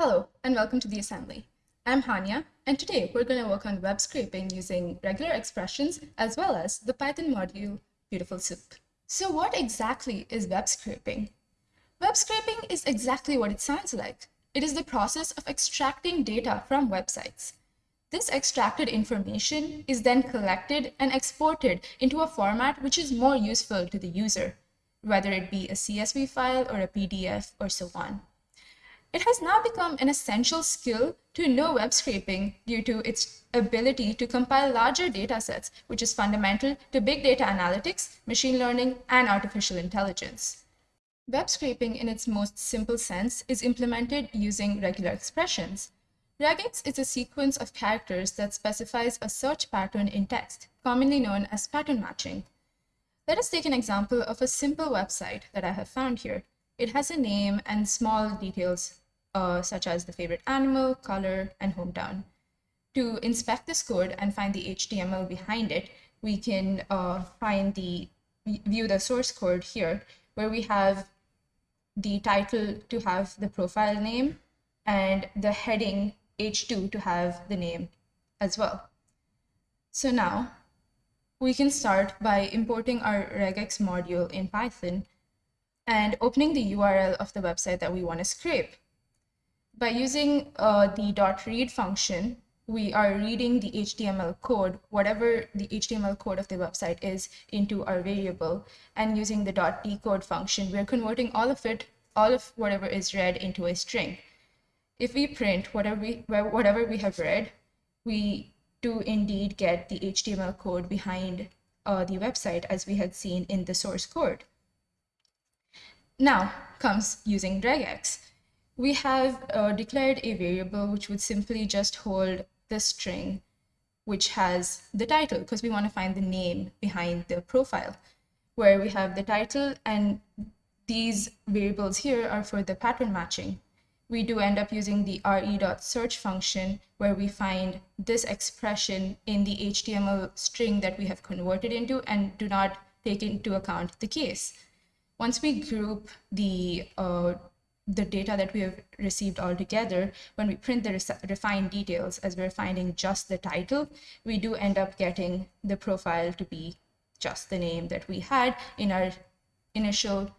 Hello, and welcome to the assembly. I'm Hania, and today we're going to work on web scraping using regular expressions as well as the Python module Beautiful Soup. So what exactly is web scraping? Web scraping is exactly what it sounds like. It is the process of extracting data from websites. This extracted information is then collected and exported into a format which is more useful to the user, whether it be a CSV file or a PDF or so on. It has now become an essential skill to know web scraping due to its ability to compile larger data sets, which is fundamental to big data analytics, machine learning, and artificial intelligence. Web scraping in its most simple sense is implemented using regular expressions. Regex is a sequence of characters that specifies a search pattern in text, commonly known as pattern matching. Let us take an example of a simple website that I have found here. It has a name and small details uh, such as the favorite animal, color, and hometown. To inspect this code and find the HTML behind it, we can uh, find the view the source code here, where we have the title to have the profile name and the heading H2 to have the name as well. So now we can start by importing our regex module in Python and opening the URL of the website that we want to scrape. By using uh, the .read function, we are reading the HTML code, whatever the HTML code of the website is, into our variable. And using the .decode function, we're converting all of it, all of whatever is read into a string. If we print whatever we, whatever we have read, we do indeed get the HTML code behind uh, the website as we had seen in the source code. Now comes using regex. We have uh, declared a variable which would simply just hold the string which has the title because we want to find the name behind the profile where we have the title and these variables here are for the pattern matching. We do end up using the re.search function where we find this expression in the HTML string that we have converted into and do not take into account the case once we group the uh, the data that we have received all together, when we print the refined details as we're finding just the title, we do end up getting the profile to be just the name that we had in our initial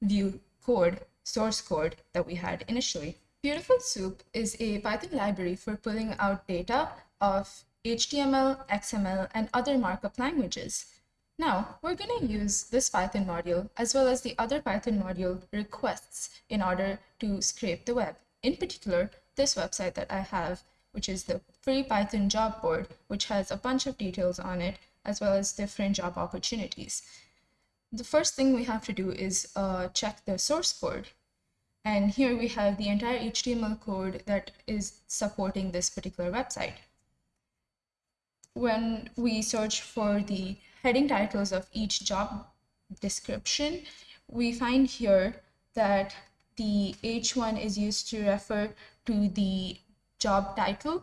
view code, source code that we had initially. Beautiful Soup is a Python library for pulling out data of HTML, XML, and other markup languages. Now, we're going to use this Python module as well as the other Python module requests in order to scrape the web. In particular, this website that I have, which is the free Python job board, which has a bunch of details on it, as well as different job opportunities. The first thing we have to do is uh, check the source code. And here we have the entire HTML code that is supporting this particular website. When we search for the heading titles of each job description, we find here that the H1 is used to refer to the job title.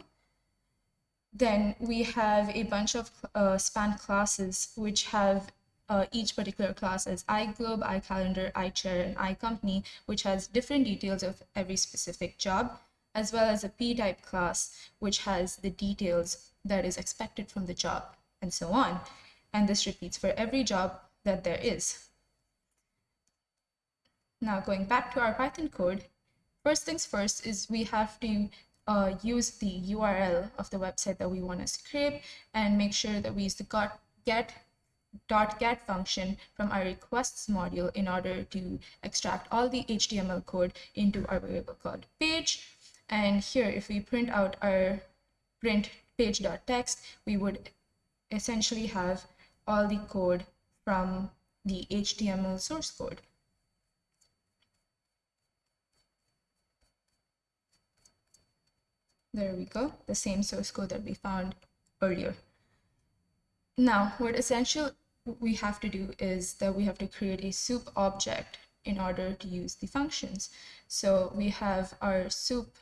Then we have a bunch of uh, span classes which have uh, each particular class as iGlobe, iCalendar, iChair, and iCompany, which has different details of every specific job, as well as a p-type class, which has the details that is expected from the job, and so on and this repeats for every job that there is. Now going back to our Python code, first things first is we have to uh, use the URL of the website that we want to scrape and make sure that we use the get dot get function from our requests module in order to extract all the HTML code into our variable called page. And here, if we print out our print page.text, we would essentially have all the code from the HTML source code. There we go, the same source code that we found earlier. Now, what essential we have to do is that we have to create a soup object in order to use the functions. So we have our soup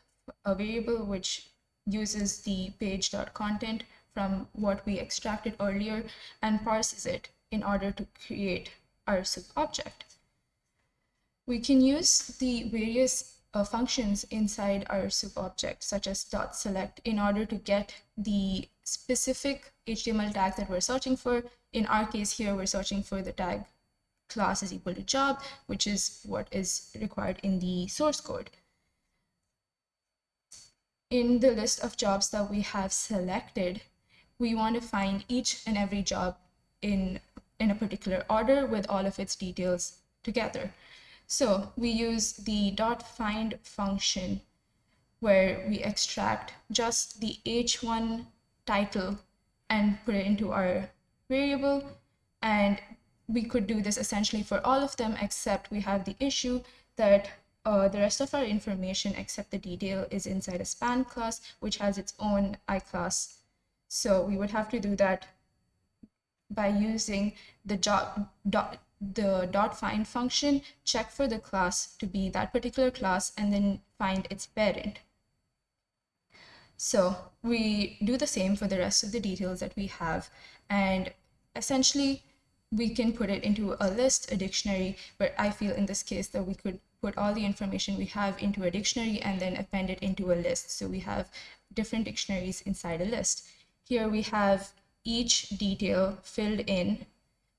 a variable which uses the page.content from what we extracted earlier and parses it in order to create our soup object. We can use the various uh, functions inside our soup object, such as dot select, in order to get the specific HTML tag that we're searching for. In our case here, we're searching for the tag class is equal to job, which is what is required in the source code. In the list of jobs that we have selected, we want to find each and every job in, in a particular order with all of its details together. So we use the dot find function where we extract just the h1 title and put it into our variable and we could do this essentially for all of them, except we have the issue that uh, the rest of our information, except the detail, is inside a span class, which has its own iClass. So we would have to do that by using the dot, dot, the dot find function, check for the class to be that particular class, and then find its parent. So we do the same for the rest of the details that we have. And essentially, we can put it into a list, a dictionary, but I feel in this case that we could put all the information we have into a dictionary and then append it into a list. So we have different dictionaries inside a list. Here we have each detail filled in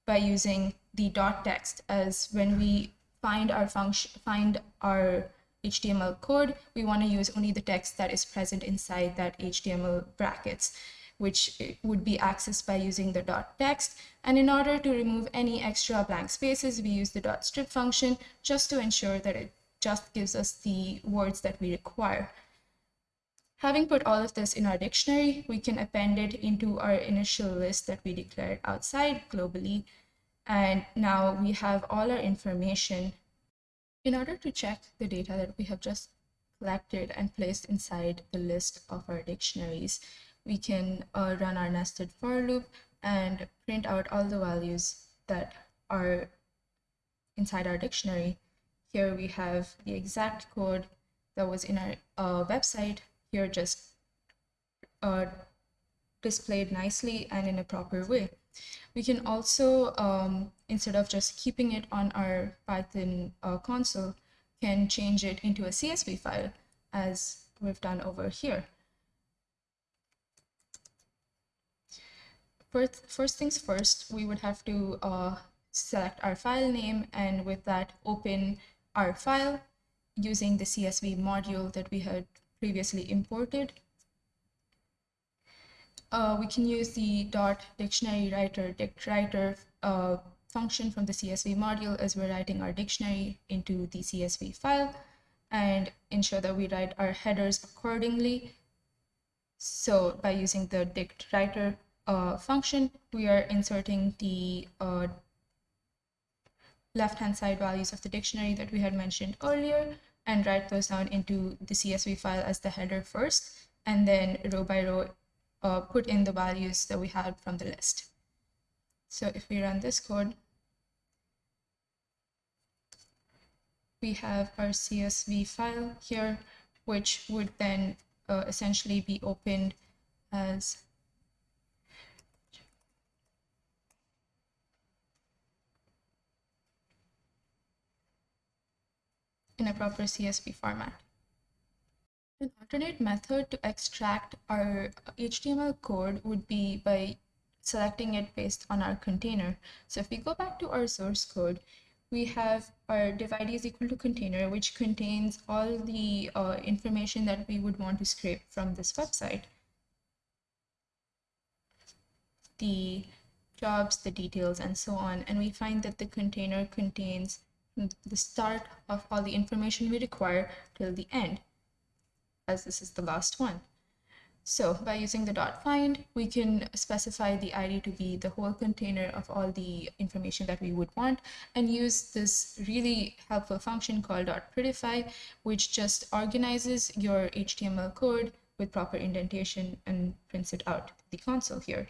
by using the dot text as when we find our function, find our HTML code, we want to use only the text that is present inside that HTML brackets which would be accessed by using the dot text. And in order to remove any extra blank spaces, we use the dot strip function just to ensure that it just gives us the words that we require. Having put all of this in our dictionary, we can append it into our initial list that we declared outside globally. And now we have all our information. In order to check the data that we have just collected and placed inside the list of our dictionaries, we can uh, run our nested for loop and print out all the values that are inside our dictionary. Here we have the exact code that was in our uh, website here just uh, displayed nicely and in a proper way. We can also, um, instead of just keeping it on our Python uh, console, can change it into a CSV file as we've done over here. First, first things first, we would have to uh, select our file name and with that open our file using the CSV module that we had previously imported. Uh, we can use the dot dictionary writer dict writer uh, function from the CSV module as we're writing our dictionary into the CSV file and ensure that we write our headers accordingly. So by using the dict writer uh, function, we are inserting the uh, left-hand side values of the dictionary that we had mentioned earlier and write those down into the CSV file as the header first, and then row by row uh, put in the values that we had from the list. So if we run this code, we have our CSV file here, which would then uh, essentially be opened as in a proper CSV format. An alternate method to extract our HTML code would be by selecting it based on our container. So if we go back to our source code, we have our div ID is equal to container, which contains all the uh, information that we would want to scrape from this website. The jobs, the details, and so on. And we find that the container contains the start of all the information we require till the end, as this is the last one. So by using the dot find, we can specify the ID to be the whole container of all the information that we would want and use this really helpful function called dot prettify, which just organizes your HTML code with proper indentation and prints it out the console here.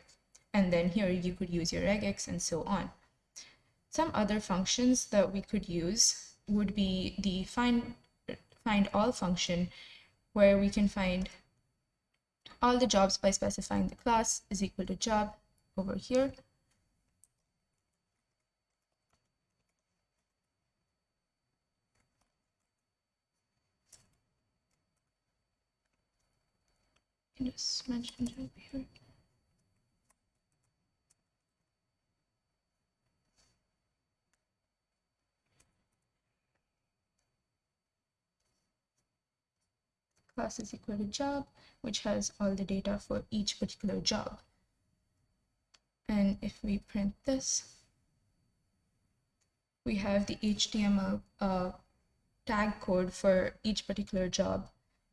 And then here you could use your regex and so on. Some other functions that we could use would be the find, find all function where we can find all the jobs by specifying the class is equal to job over here. Just here. Class is equal to job, which has all the data for each particular job. And if we print this, we have the HTML uh, tag code for each particular job.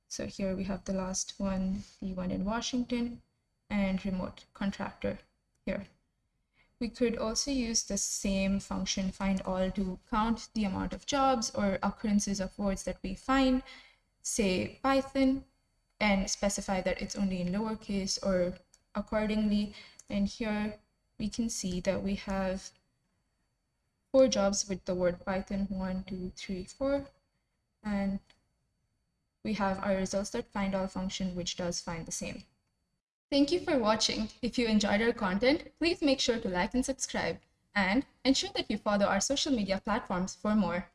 So here we have the last one, the one in Washington, and remote contractor here. We could also use the same function find all to count the amount of jobs or occurrences of words that we find say Python and specify that it's only in lowercase or accordingly. And here we can see that we have four jobs with the word Python, one, two, three, four. And we have our results that find all function, which does find the same. Thank you for watching. If you enjoyed our content, please make sure to like and subscribe and ensure that you follow our social media platforms for more.